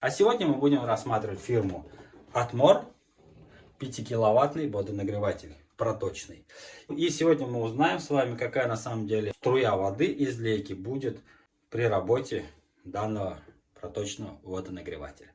А сегодня мы будем рассматривать фирму Atmor 5-киловаттный водонагреватель проточный. И сегодня мы узнаем с вами, какая на самом деле струя воды из лейки будет при работе данного проточного водонагревателя.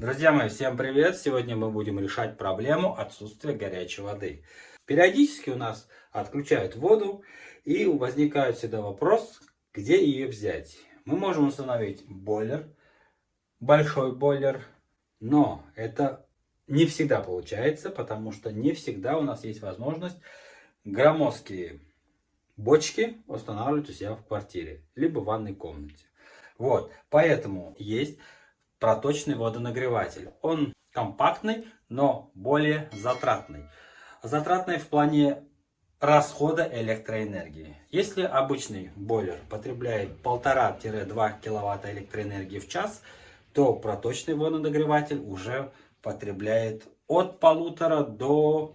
Друзья мои, всем привет! Сегодня мы будем решать проблему отсутствия горячей воды. Периодически у нас отключают воду и возникает всегда вопрос, где ее взять. Мы можем установить бойлер, большой бойлер, но это не всегда получается, потому что не всегда у нас есть возможность громоздкие бочки устанавливать у себя в квартире, либо в ванной комнате. Вот, поэтому есть проточный водонагреватель. Он компактный, но более затратный. Затратный в плане расхода электроэнергии. Если обычный бойлер потребляет 1,5-2 кВт электроэнергии в час, то проточный водонагреватель уже потребляет от полутора до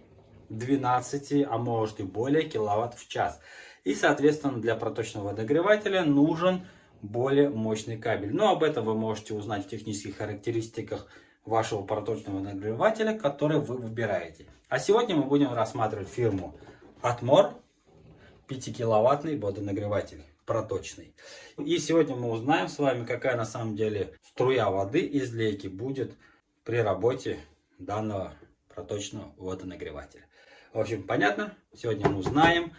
12, а может и более киловатт в час. И, соответственно, для проточного водонагревателя нужен более мощный кабель. Но об этом вы можете узнать в технических характеристиках вашего проточного нагревателя, который вы выбираете. А сегодня мы будем рассматривать фирму Atmor 5-киловаттный водонагреватель проточный. И сегодня мы узнаем с вами, какая на самом деле струя воды из лейки будет при работе данного проточного водонагревателя. В общем, понятно? Сегодня мы узнаем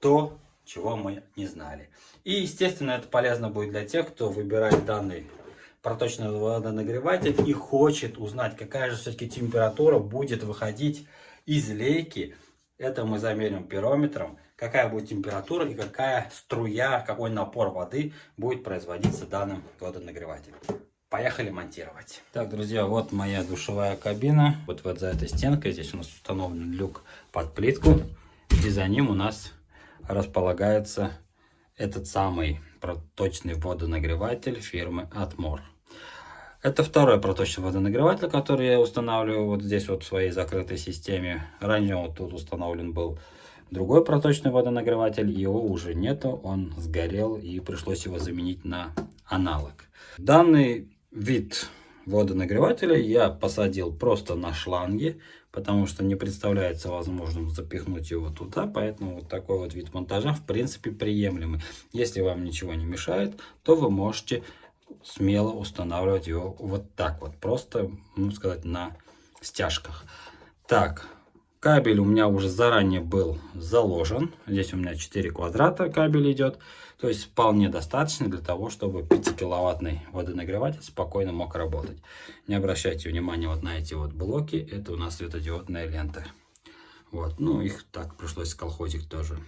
то, чего мы не знали. И, естественно, это полезно будет для тех, кто выбирает данный проточный водонагреватель и хочет узнать, какая же все-таки температура будет выходить из лейки. Это мы замерим пирометром, какая будет температура и какая струя, какой напор воды будет производиться данным водонагревателем. Поехали монтировать. Так, друзья, вот моя душевая кабина. Вот, вот за этой стенкой здесь у нас установлен люк под плитку. И за ним у нас располагается этот самый проточный водонагреватель фирмы Atmor. Это второй проточный водонагреватель, который я устанавливаю вот здесь вот в своей закрытой системе. Ранее вот тут установлен был другой проточный водонагреватель, его уже нету, он сгорел и пришлось его заменить на аналог. Данный вид водонагревателя я посадил просто на шланге, потому что не представляется возможным запихнуть его туда, поэтому вот такой вот вид монтажа в принципе приемлемый. Если вам ничего не мешает, то вы можете смело устанавливать его вот так вот, просто, ну сказать, на стяжках. Так, Кабель у меня уже заранее был заложен. Здесь у меня 4 квадрата кабель идет. То есть вполне достаточно для того, чтобы 5-киловаттный водонагреватель спокойно мог работать. Не обращайте внимания вот на эти вот блоки. Это у нас светодиодная лента. Вот, ну их так пришлось колхозик тоже.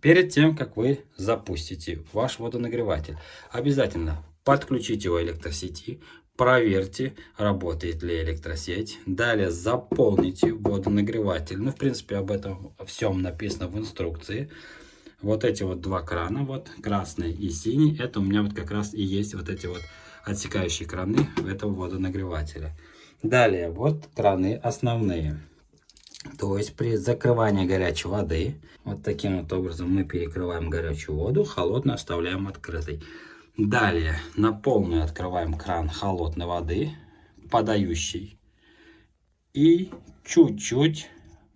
Перед тем, как вы запустите ваш водонагреватель, обязательно подключите его электросети, проверьте, работает ли электросеть. Далее заполните водонагреватель. Ну, в принципе, об этом всем написано в инструкции. Вот эти вот два крана, вот красный и синий, это у меня вот как раз и есть вот эти вот отсекающие краны этого водонагревателя. Далее, вот краны основные. То есть при закрывании горячей воды, вот таким вот образом мы перекрываем горячую воду, холодную оставляем открытой. Далее на полную открываем кран холодной воды, подающий. И чуть-чуть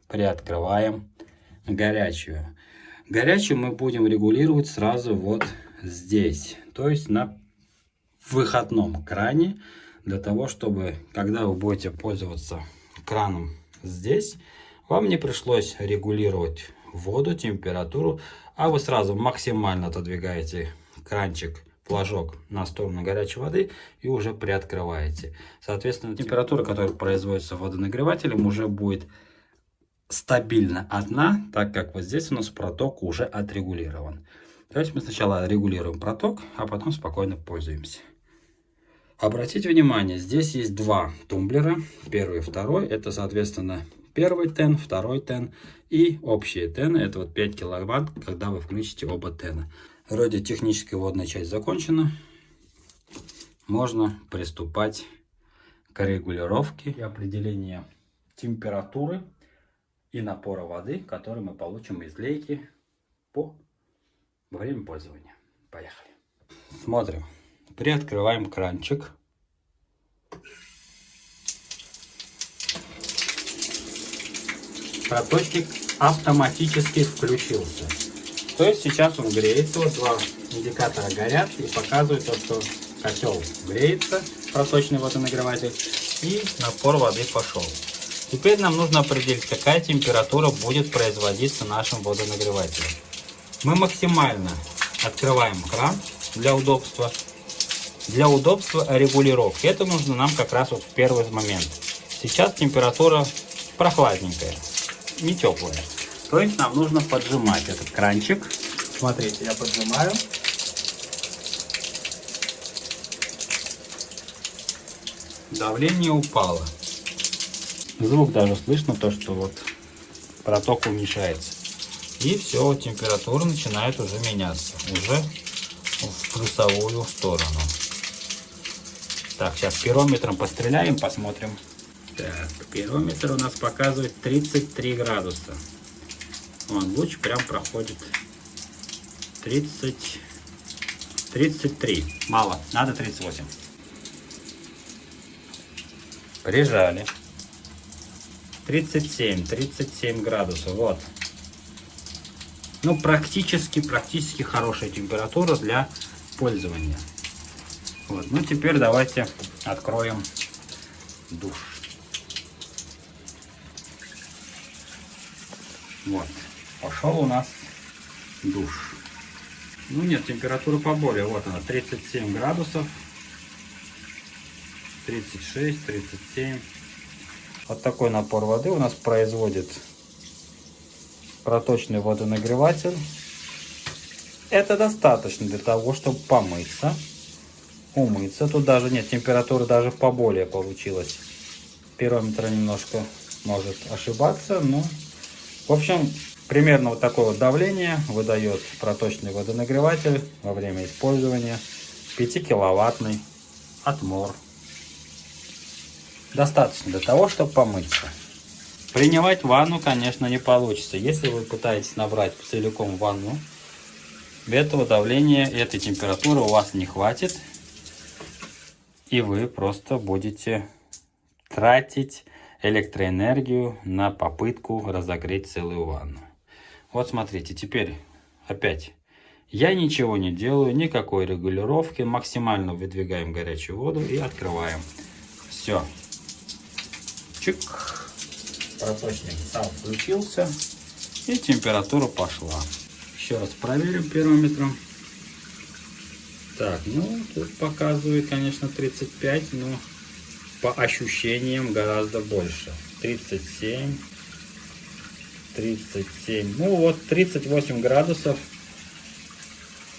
приоткрываем горячую. Горячую мы будем регулировать сразу вот здесь. То есть на выходном кране. Для того, чтобы, когда вы будете пользоваться краном здесь, вам не пришлось регулировать воду, температуру, а вы сразу максимально отодвигаете кранчик флажок на сторону горячей воды и уже приоткрываете. Соответственно, температура, которая производится водонагревателем, уже будет стабильно одна, так как вот здесь у нас проток уже отрегулирован. То есть мы сначала регулируем проток, а потом спокойно пользуемся. Обратите внимание, здесь есть два тумблера, первый и второй, это соответственно первый тен, второй тен и общие тены, это вот 5 киловатт, когда вы включите оба тена. Вроде техническая водная часть закончена. Можно приступать к регулировке и определению температуры и напора воды, который мы получим из лейки по во время пользования. Поехали. Смотрим. Приоткрываем кранчик. Проточник автоматически включился. То есть сейчас он греется, вот два индикатора горят и показывают то, что котел греется, проточный водонагреватель, и напор воды пошел. Теперь нам нужно определить, какая температура будет производиться нашим водонагревателем. Мы максимально открываем кран для удобства. Для удобства регулировки. Это нужно нам как раз вот в первый момент. Сейчас температура прохладненькая, не теплая. То есть нам нужно поджимать этот кранчик. Смотрите, я поджимаю. Давление упало. Звук даже слышно, то что вот проток уменьшается. И все, температура начинает уже меняться. Уже в плюсовую сторону. Так, сейчас пирометром постреляем, посмотрим. Так, пирометр у нас показывает 33 градуса. Вон, луч прям проходит 30, 33. Мало, надо 38. Прижали. 37, 37 градусов. Вот. Ну, практически, практически хорошая температура для пользования. Вот. Ну, теперь давайте откроем душ. Вот. Пошел у нас душ. Ну, нет, температура поболее. Вот она, 37 градусов. 36, 37. Вот такой напор воды у нас производит проточный водонагреватель. Это достаточно для того, чтобы помыться, умыться. Тут даже нет, температура даже поболее получилась. Пирометр немножко может ошибаться, но... В общем, примерно вот такое вот давление выдает проточный водонагреватель во время использования. 5-киловаттный отмор. Достаточно для того, чтобы помыться. Принимать ванну, конечно, не получится. Если вы пытаетесь набрать целиком ванну, этого давления, этой температуры у вас не хватит. И вы просто будете тратить электроэнергию на попытку разогреть целую ванну. Вот смотрите, теперь опять я ничего не делаю, никакой регулировки. Максимально выдвигаем горячую воду и открываем. Все. Чик проточник сам включился и температура пошла. Еще раз проверим пирометром. Так, ну тут показывает, конечно, 35, но по ощущениям гораздо больше. 37, 37, ну вот 38 градусов.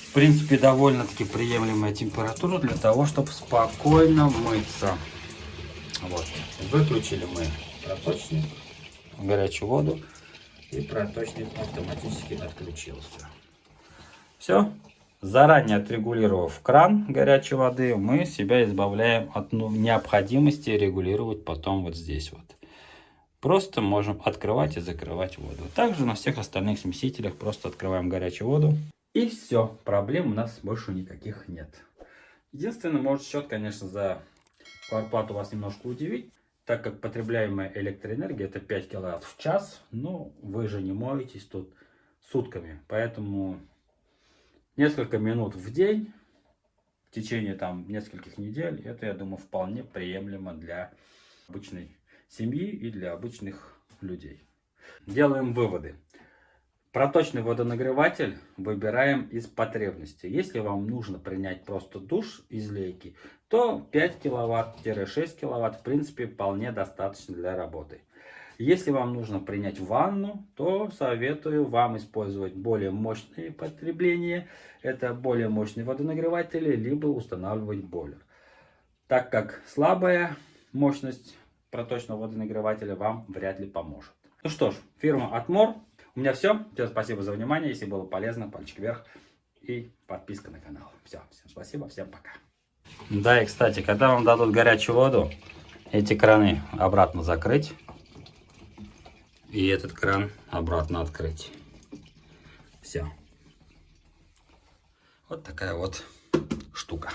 В принципе, довольно-таки приемлемая температура для того, чтобы спокойно мыться. Вот, выключили мы проточник горячую воду и проточник автоматически отключился. Все. Заранее отрегулировав кран горячей воды, мы себя избавляем от ну, необходимости регулировать потом вот здесь вот. Просто можем открывать и закрывать воду. Также на всех остальных смесителях просто открываем горячую воду. И все, проблем у нас больше никаких нет. Единственное, может счет, конечно, за квартплату вас немножко удивить так как потребляемая электроэнергия это 5 киловатт в час, ну, вы же не моетесь тут сутками. Поэтому несколько минут в день, в течение там нескольких недель, это, я думаю, вполне приемлемо для обычной семьи и для обычных людей. Делаем выводы. Проточный водонагреватель выбираем из потребности. Если вам нужно принять просто душ из лейки, то 5 киловатт-6 киловатт в принципе вполне достаточно для работы. Если вам нужно принять ванну, то советую вам использовать более мощные потребления. Это более мощные водонагреватели, либо устанавливать бойлер. Так как слабая мощность проточного водонагревателя вам вряд ли поможет. Ну что ж, фирма Atmor у меня все. Всем спасибо за внимание. Если было полезно, пальчик вверх и подписка на канал. Все, всем спасибо, всем пока. Да, и кстати, когда вам дадут горячую воду, эти краны обратно закрыть. И этот кран обратно открыть. Все. Вот такая вот штука.